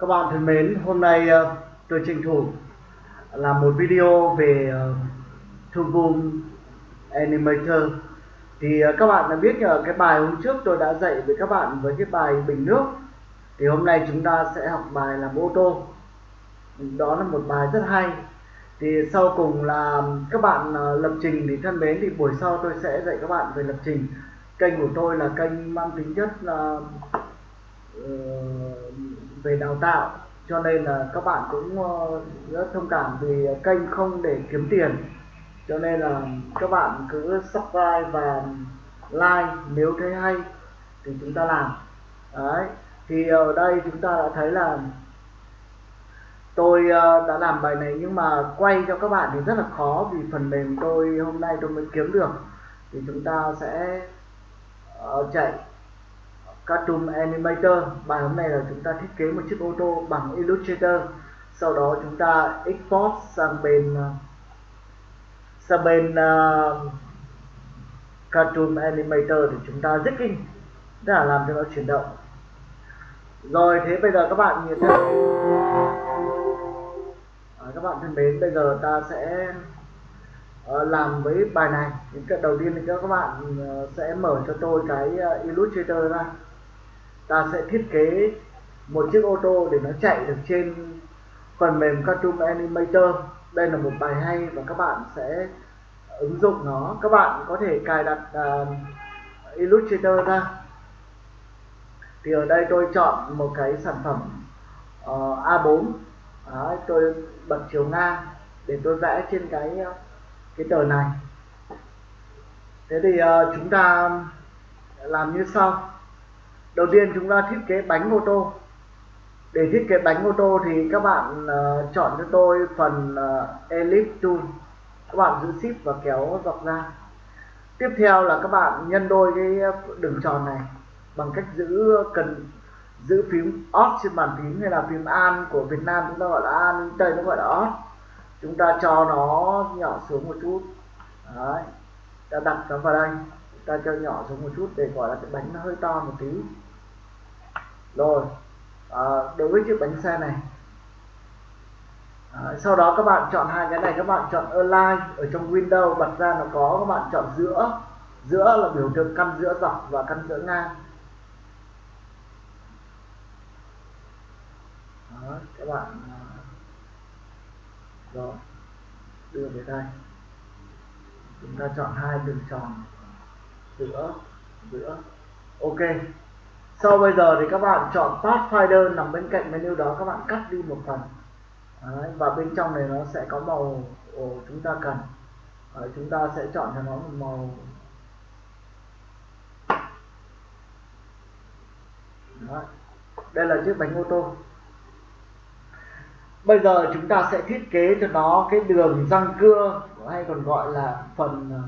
Các bạn thân mến, hôm nay ờ, tôi tranh thủ là một video về ờ, thương vùng Animator. Thì ờ, các bạn đã biết cái bài hôm trước tôi đã dạy với các bạn với cái bài bình nước. Thì hôm nay chúng ta sẽ học bài làm ô tô. Đó là một bài rất hay. Thì sau cùng là các bạn lập trình thì thân mến thì buổi sau tôi sẽ dạy các bạn về lập trình. Kênh của tôi là kênh mang tính chất là về đào tạo. Cho nên là các bạn cũng ờ, rất thông cảm vì kênh không để kiếm tiền. Cho nên là các bạn cứ subscribe và like nếu thấy hay thì chúng ta làm. Đấy, thì ở đây chúng ta đã thấy là tôi ờ, đã làm bài này nhưng mà quay cho các bạn thì rất là khó vì phần mềm tôi hôm nay tôi mới kiếm được. Thì chúng ta sẽ ờ, chạy. Cartoon Animator. Bài hôm nay là chúng ta thiết kế một chiếc ô tô bằng Illustrator. Sau đó chúng ta export sang bên à, sang bên uh, Cartoon Animator để chúng ta zigging tức là làm cho nó chuyển động. Rồi thế bây giờ các bạn nhìn thấy à, các bạn thân mến bây giờ ta sẽ uh, làm với bài này. Những cái đầu tiên thì các bạn uh, sẽ mở cho tôi cái uh, Illustrator ra ta sẽ thiết kế một chiếc ô tô để nó chạy được trên phần mềm Cartoon Animator. Đây là một bài hay và các bạn sẽ ứng dụng nó. Các bạn có thể cài đặt uh, Illustrator ra. Thì ở đây tôi chọn một cái sản phẩm ờ, uh, A4 Đấy, tôi bật chiều ngang để tôi vẽ trên cái ờ, cái tờ này. Thế thì uh, chúng ta làm như sau đầu tiên chúng ta thiết kế bánh ô tô. Để thiết kế bánh ô tô thì các bạn uh, chọn cho tôi phần ờ, uh, ellipse tool. Các bạn giữ shift và kéo dọc ra. Tiếp theo là các bạn nhân đôi cái đường tròn này bằng cách giữ cần giữ phím Alt trên bàn phím hay là phím An của Việt Nam chúng ta gọi là An Tây nó gọi là Alt chúng ta cho nó nhỏ xuống một chút. Đấy ta đặt nó vào đây. Ta cho nhỏ xuống một chút để gọi là cái bánh nó hơi to một tí rồi. À, đối với chiếc bánh xe này. À, sau đó các bạn chọn hai cái này. Các bạn chọn align ở trong window bật ra nó có. Các bạn chọn giữa. Giữa là biểu tượng căn giữa dọc và căn giữa ngang. Đó, các bạn à, rồi đưa về đây. Chúng ta chọn hai đường tròn. Giữa giữa. Ok sau bây giờ thì các bạn chọn Pathfinder nằm bên cạnh menu đó các bạn cắt đi một phần. Đấy, và bên trong này nó sẽ có màu của chúng ta cần. Đấy, chúng ta sẽ chọn cho nó một màu. Đấy. đây là chiếc bánh ô tô. Bây giờ chúng ta sẽ thiết kế cho nó cái đường răng cưa hay còn gọi là phần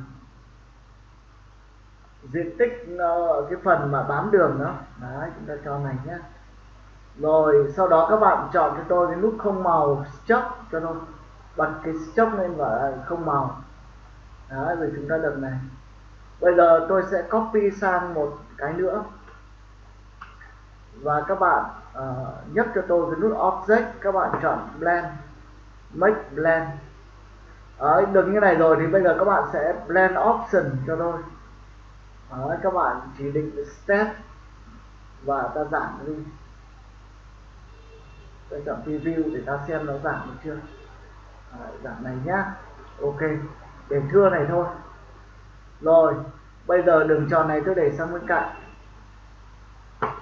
diện tích uh, cái phần mà bám đường đó. Đấy chúng ta cho này nhé. Rồi sau đó các bạn chọn cho tôi cái nút không màu stock cho nó bật cái stock lên và không màu. Đấy rồi chúng ta được này. Bây giờ tôi sẽ copy sang một cái nữa. Và các bạn ờ, uh, nhấp cho tôi cái nút object các bạn chọn blend. Make blend. Đấy, được như này rồi thì bây giờ các bạn sẽ blend option cho tôi. Đấy, các bạn chỉ định step và ta giảm đi ta chọn preview để ta xem nó giảm được chưa? À, Đấy, giảm này nhá. Ok để thưa này thôi. Rồi bây giờ đường tròn này tôi để sang bên cạnh.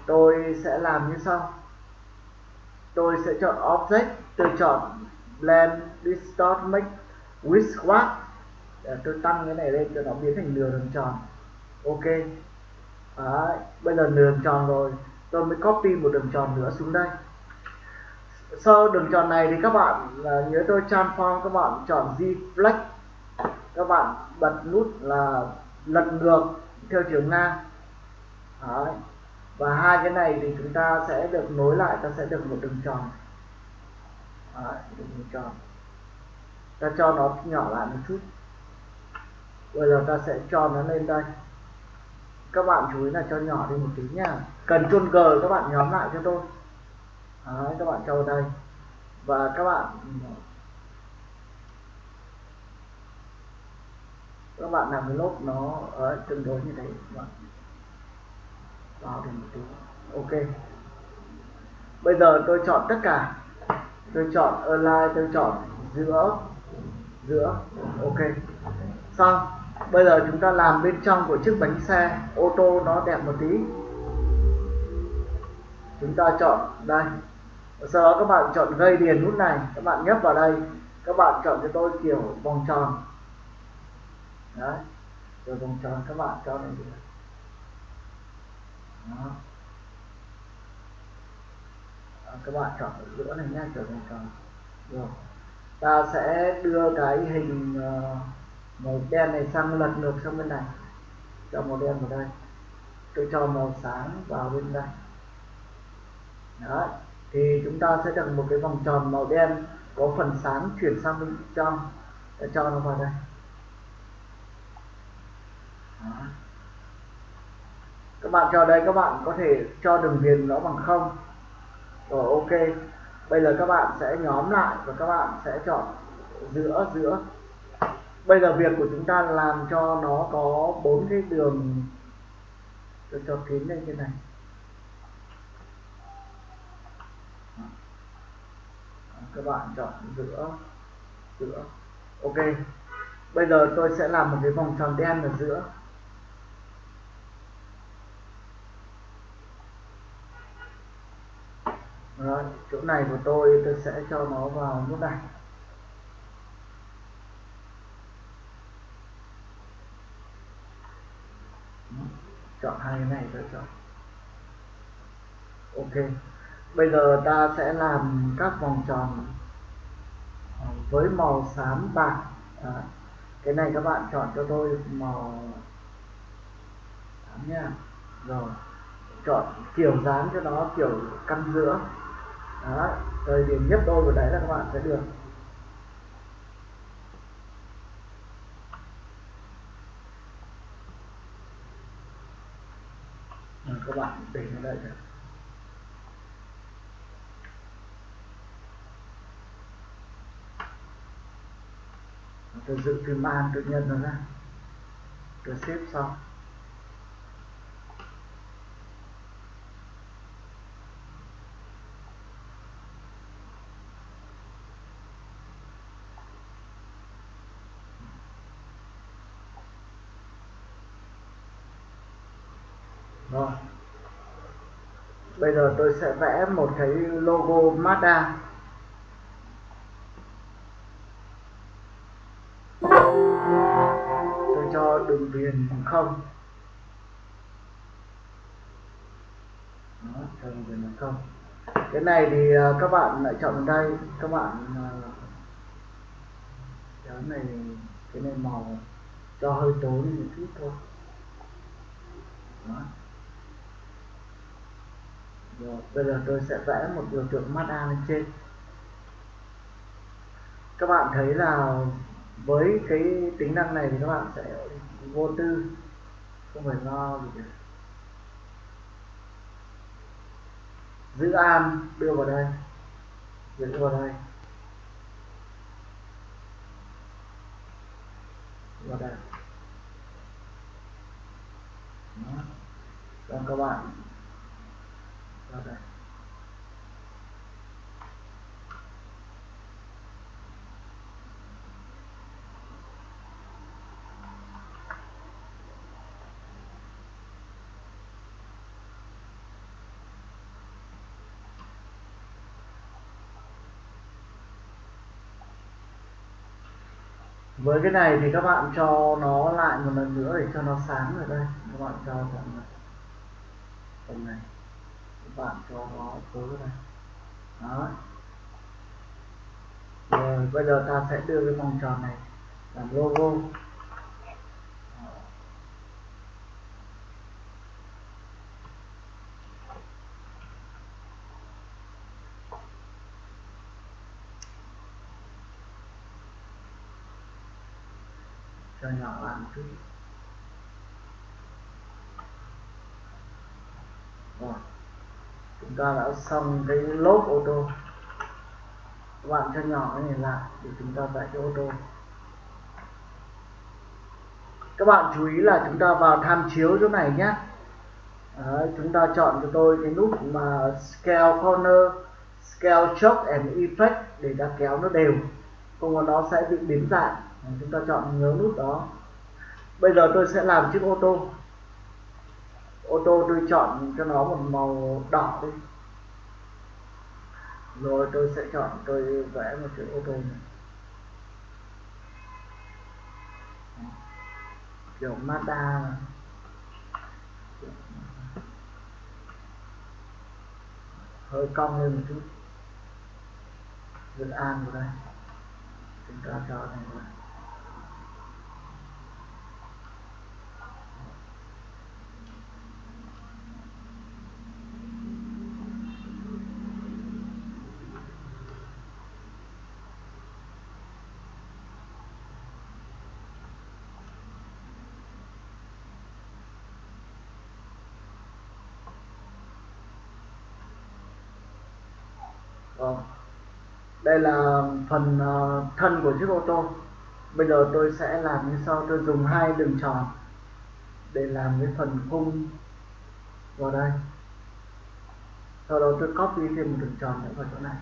Tôi sẽ làm như sau. Tôi sẽ chọn object tôi chọn blend distort make with squat để tôi tăng cái này lên cho nó biến thành nửa đường tròn ok. Đấy, bây giờ đường tròn rồi. Tôi mới copy một đường tròn nữa xuống đây. Sau đường tròn này thì các bạn uh, nhớ tôi transform các bạn chọn Z flex. Các bạn bật nút là lật ngược theo chiều ngang. Đấy. và hai cái này thì chúng ta sẽ được nối lại ta sẽ được một đường tròn. Đấy, đường tròn. Ta cho nó nhỏ lại một chút. Bây giờ ta sẽ cho nó lên đây các bạn chú ý là cho nhỏ đi một tí nha cần chuông g các bạn nhóm lại cho tôi. Đấy, các bạn cho vào đây. Và các bạn các bạn làm cái lốp nó ở tương đối như thế. Các bạn vào thêm một tí. Ok. Bây giờ tôi chọn tất cả. Tôi chọn online tôi chọn giữa giữa. Ok. Xong bây giờ chúng ta làm bên trong của chiếc bánh xe ô tô nó đẹp một tí. Chúng ta chọn đây. Sau đó các bạn chọn gây điền nút này. Các bạn nhấp vào đây. Các bạn chọn cho tôi kiểu vòng tròn. Đấy. Rồi vòng tròn các bạn cho này đó. các bạn chọn ở giữa này nhé kiểu vòng tròn. Rồi. Ta sẽ đưa cái hình uh, màu đen này sang lật ngược sang bên này. Cho màu đen vào đây. Tôi cho màu sáng vào bên đây. Đó thì chúng ta sẽ được một cái vòng tròn màu đen có phần sáng chuyển sang bên trong để cho nó vào đây. Đó. các bạn cho đây, các bạn có thể cho đường viền nó bằng không. Rồi, ok. Bây giờ các bạn sẽ nhóm lại và các bạn sẽ chọn giữa giữa bây giờ việc của chúng ta làm cho nó có bốn cái đường tôi cho kín lên trên này. Các bạn chọn giữa giữa. Ok. Bây giờ tôi sẽ làm một cái vòng tròn đen ở giữa. Rồi, chỗ này của tôi tôi sẽ cho nó vào nút này. Chọn hai cái này tôi chọn. Ok. Bây giờ ta sẽ làm các vòng tròn ờ, với màu xám bạc. Đó. cái này các bạn chọn cho tôi màu xám nha. Rồi. Chọn kiểu dáng cho nó kiểu căn giữa. Đó. Rồi điểm nhấp đôi vào đấy là các bạn sẽ được. Các bạn để nó đây được tôi giữ cái man tôi nhân nó ra. Tôi xếp xong rồi bây giờ tôi sẽ vẽ một cái logo Mazda. Tôi cho đường viền bằng không. Đó, cho đường viền bằng không. Cái này thì à, các bạn lại chọn đây. Các bạn à, cái này cái này màu cho hơi tối một chút thôi. Đó. Rồi, bây giờ tôi sẽ vẽ một biểu tượng Mazda lên trên. Các bạn thấy là với cái tính năng này thì các bạn sẽ vô tư không phải lo gì cả. Giữ an đưa vào đây. Giữ vào đây. Vào đây. Đó. Còn các bạn với cái này thì các bạn cho nó lại một lần nữa để cho nó sáng ở đây. Các bạn cho tầm này tầm này bạn cho nó tối này. Đó. Rồi bây giờ ta sẽ đưa cái vòng tròn này làm logo. Cho nhỏ làm chút rồi chúng ta đã xong cái lốp ô tô. Các bạn cho nhỏ cái này lại để chúng ta vẽ cái ô tô. Các bạn chú ý là chúng ta vào tham chiếu chỗ này nhé. Đấy, chúng ta chọn cho tôi cái nút mà scale corner scale shock and effect để ta kéo nó đều. Không có nó sẽ bị biến dạng. Chúng ta chọn nhớ nút đó. Bây giờ tôi sẽ làm chiếc ô tô ô tô tôi chọn cho nó một màu đỏ đi. Rồi tôi sẽ chọn, tôi vẽ một chiếc ô tô này. Kiểu Mazda. Hơi cong lên một chút. Việt An vào đây. Chúng ta cho này vào Vâng. Đây là phần uh, thân của chiếc ô tô. Bây giờ tôi sẽ làm như sau, tôi dùng hai đường tròn để làm cái phần khung vào đây. Sau đó tôi copy thêm một đường tròn nữa vào chỗ này.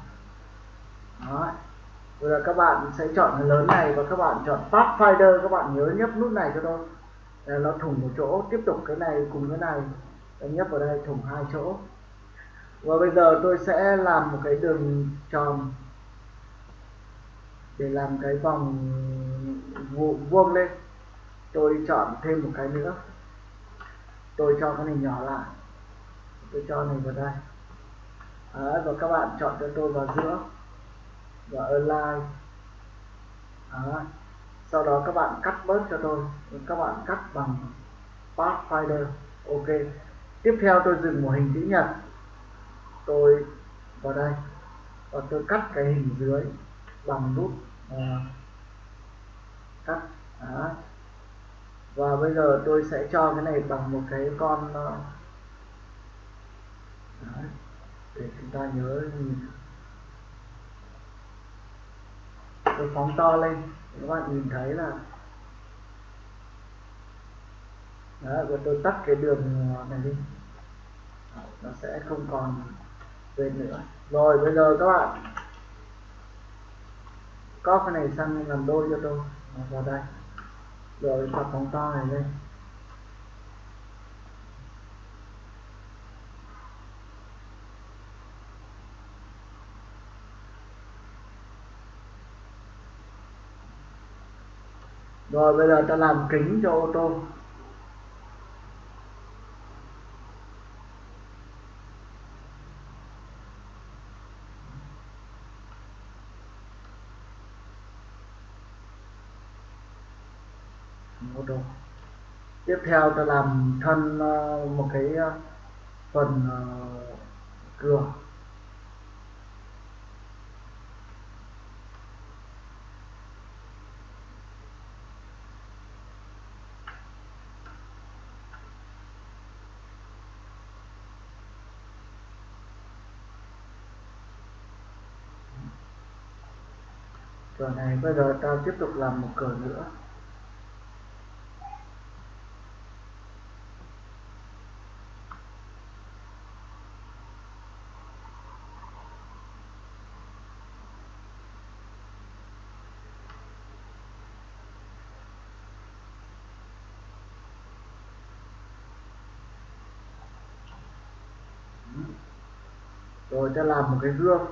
Đó. Bây giờ các bạn sẽ chọn cái lớn này và các bạn chọn Pathfinder, các bạn nhớ nhấp nút này cho tôi. Để nó thủng một chỗ, tiếp tục cái này cùng cái này. Tôi nhấp vào đây thủng hai chỗ và bây giờ tôi sẽ làm một cái đường tròn để làm cái vòng vuông lên. Tôi chọn thêm một cái nữa. Tôi cho cái này nhỏ lại. Tôi cho này vào đây. Đấy, và các bạn chọn cho tôi vào giữa. Và align. Đấy. sau đó các bạn cắt bớt cho tôi. Các bạn cắt bằng Pathfinder. Ok. Tiếp theo tôi dừng một hình chữ nhật tôi vào đây và tôi cắt cái hình dưới bằng nút uh, cắt đó. và bây giờ tôi sẽ cho cái này bằng một cái con uh, để chúng ta nhớ nhìn tôi phóng to lên các bạn nhìn thấy là Đó, và tôi tắt cái đường này đi nó sẽ không còn quên nữa. Rồi, bây giờ các bạn có cái này sang làm đôi cho tôi. Vào đây. Rồi tập phóng to này lên. Rồi, bây giờ ta làm kính cho ô tô ô tô tiếp theo ta làm thân ờ, một cái ờ, phần ờ, cửa. Cửa này bây giờ ta tiếp tục làm một cửa nữa. Rồi ta làm một cái gương.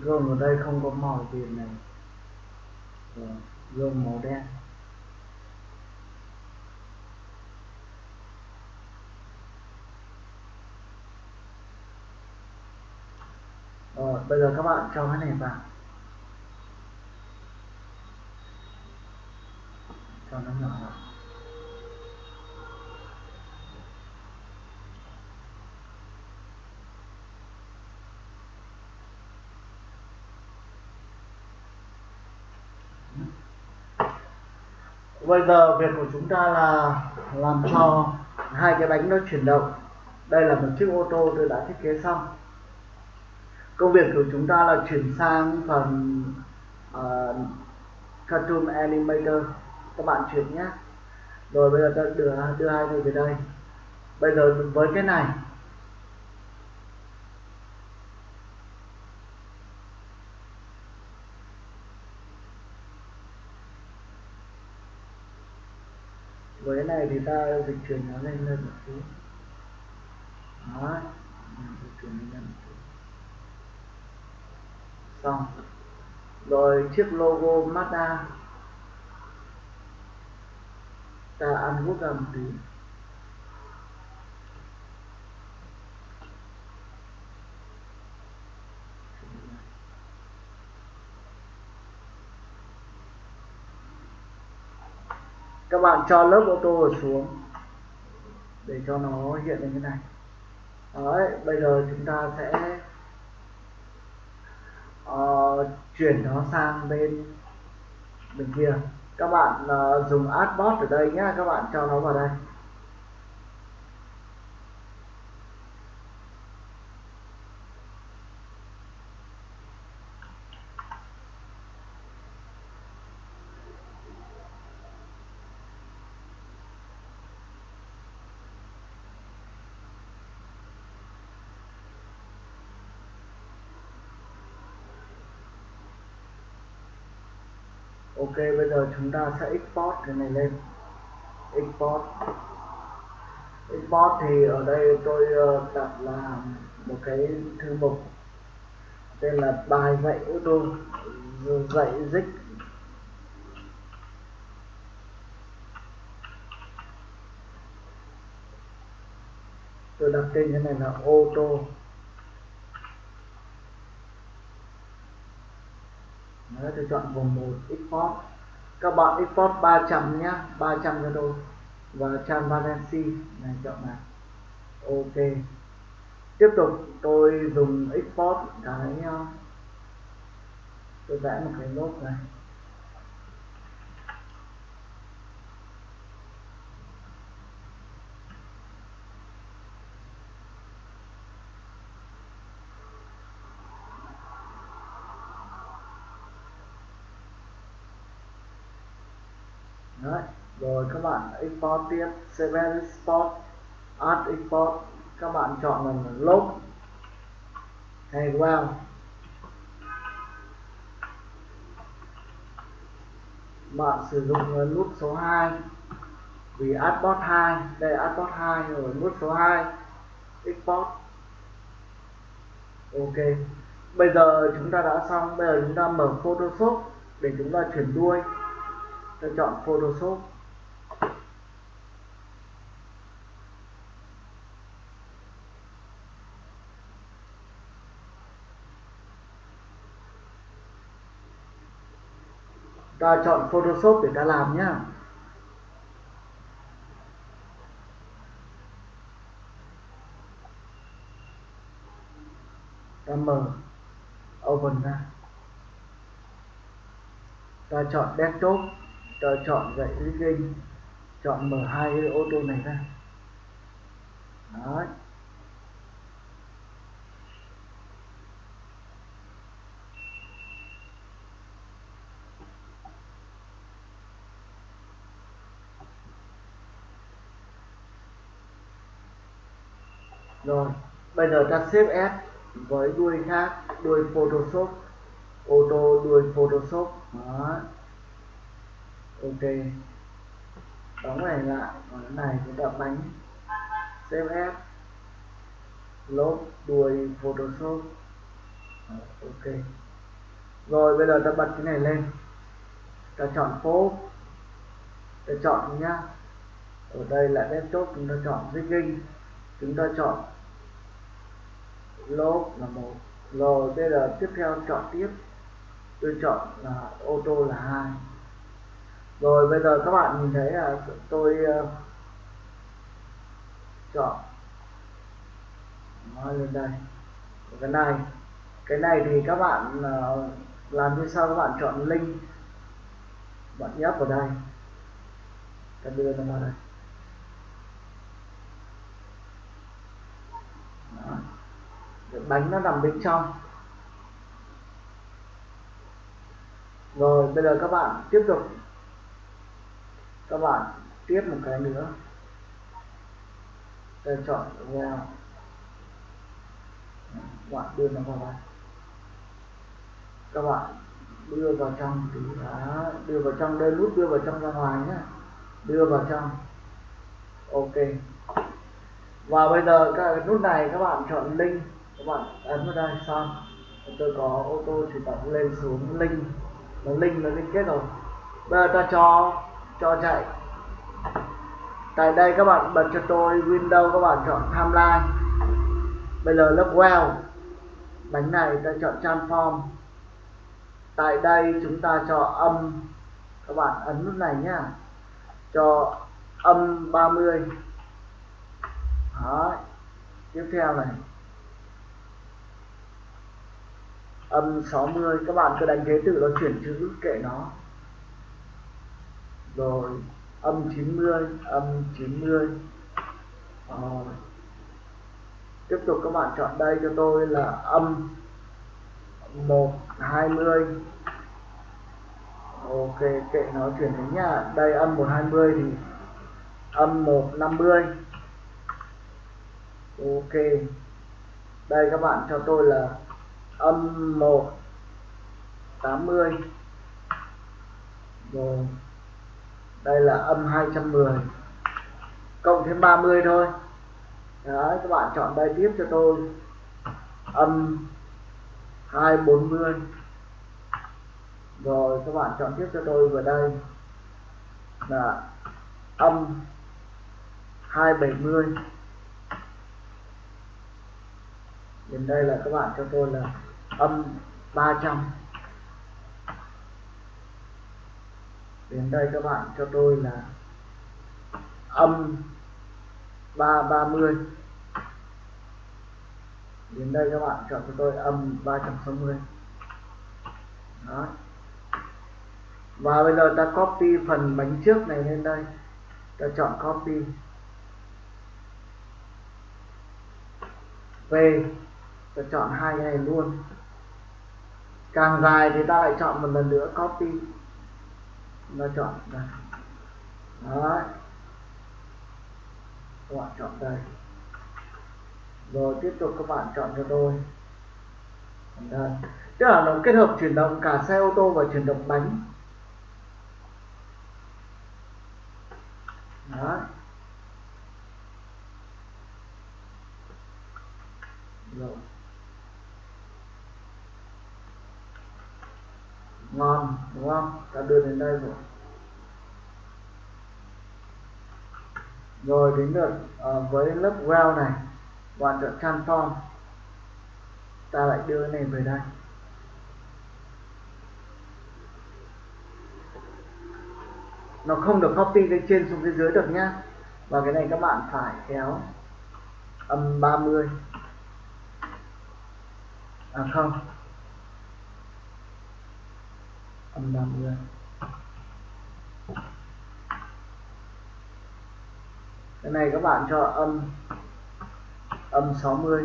Gương ở đây không có màu tiền này. Rồi, gương màu đen. bây giờ các bạn cho cái này vào. Cho nó nhỏ lại. Bây giờ việc của chúng ta là làm cho hai cái bánh nó chuyển động. Đây là một chiếc ô tô tôi đã thiết kế xong công việc của chúng ta là chuyển sang phần uh, cartoon animator. Các bạn chuyển nhé. Rồi bây giờ ta đưa đưa hai người về đây. Bây giờ với cái này. Với cái này thì ta dịch chuyển nó lên lên một chút. Đó. Dịch chuyển lên một chút xong. Rồi chiếc logo Mazda. Ta ăn hút ra một tí. Các bạn cho lớp ô tô xuống để cho nó hiện lên cái này. Đấy, bây giờ chúng ta sẽ uh, chuyển nó sang bên bên kia. Các bạn uh, dùng adbot ở đây nhé các bạn cho nó vào đây. Ok, bây giờ chúng ta sẽ export cái này lên. Export. Export thì ở đây tôi ờ, đặt là một cái thư mục tên là bài dạy ô dạy dích tôi đặt tên cái này là ô tô Đấy, tôi chọn vùng 1 export các bạn export 300 nhá 300 cho tôi. Và transparency này chọn này ok. Tiếp tục tôi dùng export cái tôi vẽ một cái nốt này Đấy. rồi các bạn export tiếp Seven export add export các bạn chọn là log hay wow bạn sử dụng nút số 2 vì adbot 2 đây adbot 2 rồi nút số 2 export ok. Bây giờ chúng ta đã xong. Bây giờ chúng ta mở photoshop để chúng ta chuyển đuôi. Ta chọn Photoshop. Ta chọn Photoshop để ta làm nhá. Ta mở open ra. Ta chọn desktop, ta chọn dạy rigging chọn mở hai ô tô này ra. Đấy. Rồi, bây giờ ta xếp S với đuôi khác, đuôi Photoshop. Ô tô đuôi Photoshop. Đó. Ok. Đóng này lại, còn cái này chúng ta bánh. F lốp đuôi Photoshop. Ok. Rồi, bây giờ ta bật cái này lên. Ta chọn phố ta chọn nhá. Ở đây là desktop, chúng ta chọn rigging chúng ta chọn lốp là một. Rồi bây giờ tiếp theo chọn tiếp. Tôi chọn là ô tô là hai. Rồi bây giờ các bạn nhìn thấy là tôi uh, chọn. Nó lên đây. Cái này. Cái này thì các bạn uh, làm như sau các bạn chọn link. Bạn nhấp vào đây. Ta đưa nó vào đây Đó bánh nó nằm bên trong. Rồi, bây giờ các bạn tiếp tục. Các bạn tiếp một cái nữa. Để chọn vào bạn đưa nó vào đây. Các bạn đưa vào trong thì đã. Đưa vào trong đây, nút đưa vào trong ra ngoài nhé đưa vào trong. Ok. Và bây giờ các nút này các bạn chọn link các bạn ấn vào đây xong tôi có ô tô chủ động lên xuống link nó link nó liên kết rồi. Bây giờ ta cho cho chạy. Tại đây các bạn bật cho tôi Windows các bạn chọn timeline. Bây giờ lớp well. Bánh này ta chọn transform tại đây chúng ta cho âm. Các bạn ấn nút này nhá. Cho âm 30 mươi. Tiếp theo này. Âm 60 các bạn cứ đánh thế tự nó chuyển chữ kệ nó. Rồi, âm 90 âm 90 rồi. Ờ. tiếp tục các bạn chọn đây cho tôi là âm 120 ok, kệ nó chuyển đến nha đây, âm 120 thì âm 150 ok. Đây, các bạn cho tôi là âm 1 80 rồi, đây là âm 210 cộng thêm 30 thôi. Đấy, các bạn chọn đây tiếp cho tôi. Âm 240 rồi, các bạn chọn tiếp cho tôi vào đây. Là âm 270 đến đây là các bạn cho tôi là âm 300 đến đây các bạn cho tôi là âm 330 đến đây các bạn chọn cho tôi âm 360 đó. Và bây giờ ta copy phần bánh trước này lên đây. Ta chọn copy. Về. Ta chọn hai cái này luôn càng dài thì ta lại chọn một lần nữa, copy. Nó chọn đây. Đấy. Các bạn chọn đây. Rồi, tiếp tục các bạn chọn cho tôi. Đây. Tức là nó kết hợp chuyển động cả xe ô tô và chuyển động bánh. Đấy. Rồi. Ngon đúng không? Ta đưa đến đây rồi. Rồi đến lượt uh, với lớp well này bạn chọn transform. Ta lại đưa cái này về đây. Nó không được copy cái trên xuống phía dưới được nhá. Và cái này các bạn phải kéo âm 30 à không âm 30 cái này các bạn cho âm âm 60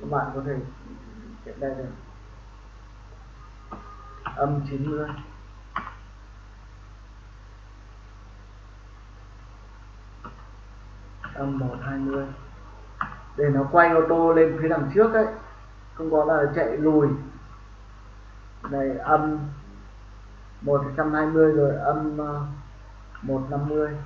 các bạn có thể hiện đây được. Âm 90 âm 120 để nó quay ô tô lên phía đằng trước ấy không có là chạy lùi. Này, âm 120 rồi âm ờ, 150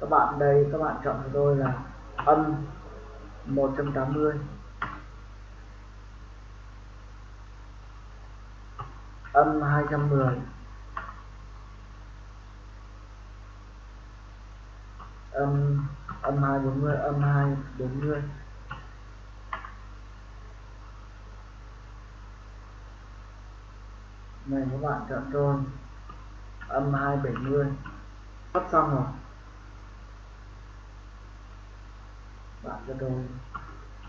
các bạn đây, các bạn chọn cho tôi là âm 180 âm 210 âm âm 2 40 âm 2 40 này, các bạn chọn trôn âm 270 sắp xong rồi. Bạn cho tôi.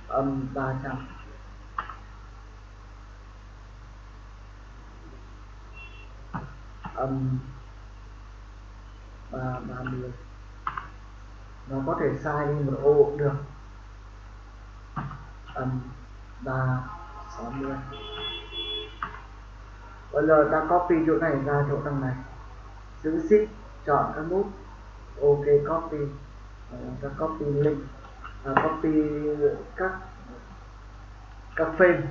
Âm 300 âm 330 nó có thể sai đi một ô cũng được. Âm ba sáu mươi. Bây giờ ta copy chỗ này ra chỗ đằng này. Giữ shift chọn các nút. Ok copy. Ờ, ta copy link. À, copy các các frame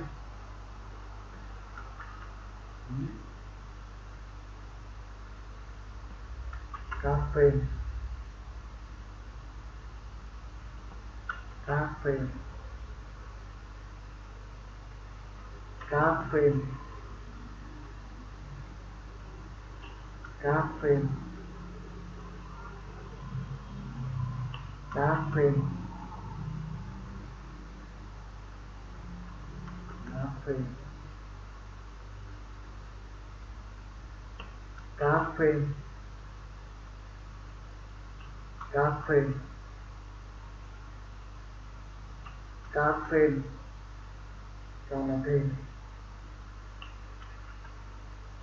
các frame Catherine, Catherine, Catherine, Catherine, Catherine, Catherine, Catherine. Các frame cho nó thêm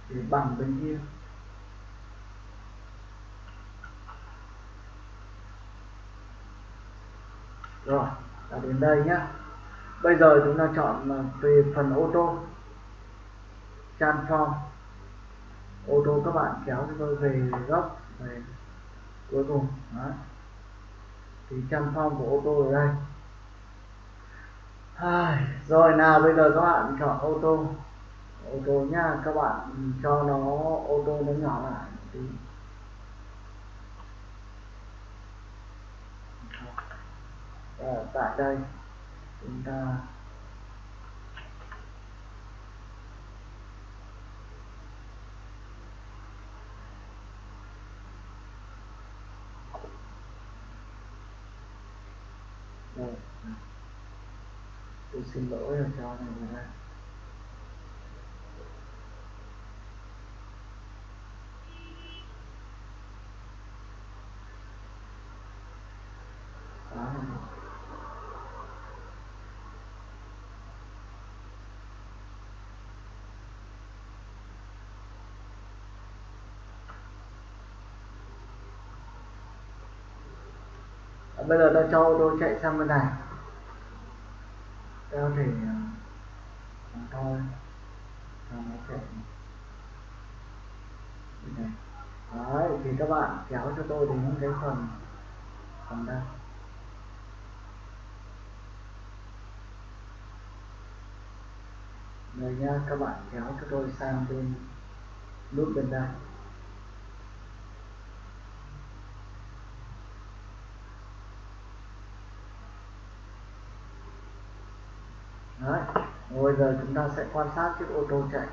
để bằng bên kia. Rồi, đã đến đây nhá. Bây giờ chúng ta chọn à, về phần ô tô. Transform ô tô các bạn kéo cho tôi về góc, về cuối cùng. Đó. thì transform của ô tô ở đây à, rồi nào bây giờ các bạn chọn ô tô. Ô tô nha các bạn cho nó ô tô nó nhỏ lại tí. À, tại đây chúng ta Rồi. tôi xin lỗi là cho này ra bây giờ nó cho ô tô chạy sang bên này tao thì à, thể tôi thôi cho nó chạy này. Đấy, thì các bạn kéo cho tôi đến cái phần phần đây. Rồi nha, các bạn kéo cho tôi sang bên nút bên đây Đấy. Bây giờ chúng ta sẽ quan sát chiếc ô tô chạy.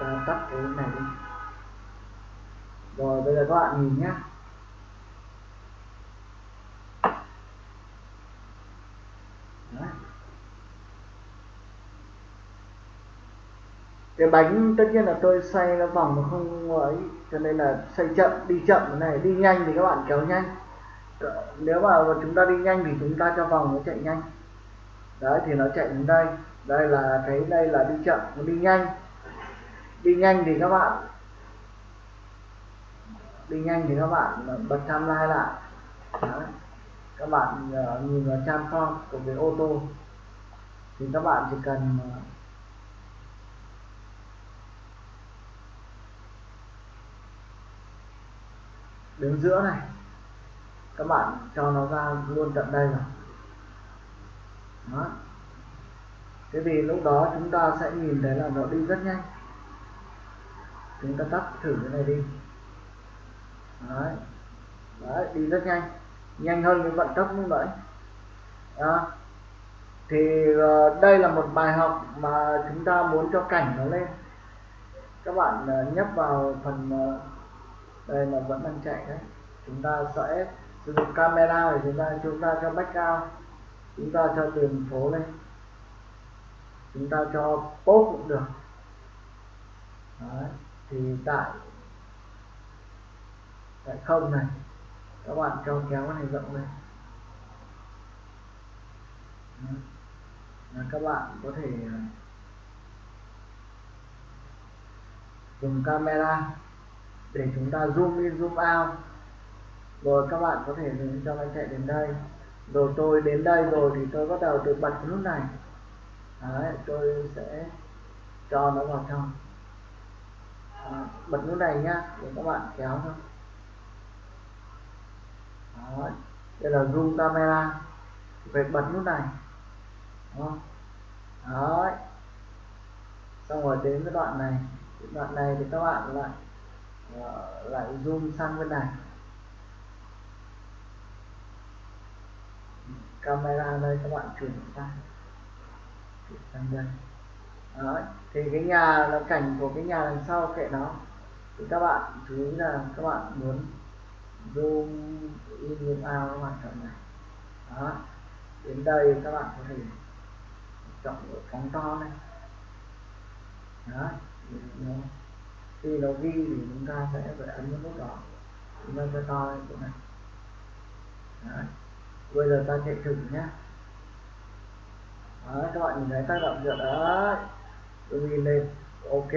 Ta tắt cái này đi. Rồi, bây giờ các bạn nhìn nhé. Đấy. cái bánh tất nhiên là tôi xoay nó vòng nó không ấy, cho nên là xoay chậm, đi chậm cái này, đi nhanh thì các bạn kéo nhanh. Nếu mà chúng ta đi nhanh thì chúng ta cho vòng nó chạy nhanh đấy thì nó chạy đến đây. Đây là thấy đây là đi chậm nó đi nhanh. Đi nhanh thì các bạn đi nhanh thì các bạn bật timeline lại. Đấy. các bạn uh, nhìn vào transform của cái ô tô. Thì các bạn chỉ cần uh, đứng giữa này. Các bạn cho nó ra luôn tận đây rồi đó. thế vì lúc đó chúng ta sẽ nhìn thấy là nó đi rất nhanh. Chúng ta tắt thử cái này đi. Đấy, đấy đi rất nhanh. Nhanh hơn cái vận tốc như vậy đó. thì uh, đây là một bài học mà chúng ta muốn cho cảnh nó lên. Các bạn uh, nhấp vào phần uh, đây là vẫn đang chạy đấy. Chúng ta sẽ sử dụng camera để chúng ta chúng ta cho background chúng ta cho đường phố lên chúng ta cho post cũng được Đấy. thì tại tại không này, các bạn cho kéo cái này rộng lên Đấy. các bạn có thể à, dùng camera để chúng ta zoom in, zoom out rồi các bạn có thể dùng cho máy chạy đến đây rồi tôi đến đây rồi thì tôi bắt đầu tôi bật nút này. Đấy, tôi sẽ cho nó vào trong. Đó, bật nút này nhá để các bạn kéo thôi. Đấy, đây là zoom camera. Phải bật nút này. Đó. Đấy. xong rồi đến cái đoạn này. Đoạn này thì các bạn lại ờ, lại zoom sang bên này. Camera đây các bạn chuyển sang. Chuyển sang đây. Đó. thì cái nhà, là cảnh của cái nhà đằng sau kệ nó thì các bạn chú ý là các bạn muốn zoom in, zoom out các bạn chọn này. Đó, đến đây các bạn có thể chọn ở phóng to này. Đó khi nó ghi thì chúng ta sẽ phải ấn cái nút đó chúng ta sẽ to lên chỗ này. Đấy bây giờ ta chạy thử nhé. Đấy, các bạn nhìn thấy tác động được đấy. Tôi ghi lên. Ok.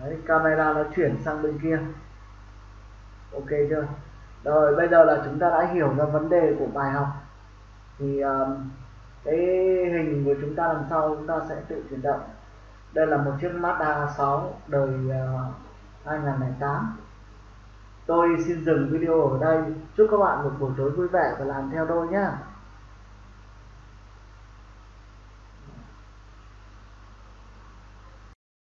Đấy. Camera nó chuyển sang bên kia. Ok chưa? Rồi bây giờ là chúng ta đã hiểu ra vấn đề của bài học. Thì um, cái hình của chúng ta làm sau chúng ta sẽ tự chuyển động? Đây là một chiếc Mazda 6 đời uh, 2008 tôi xin dừng video ở đây. Chúc các bạn một buổi tối vui vẻ và làm theo tôi nhé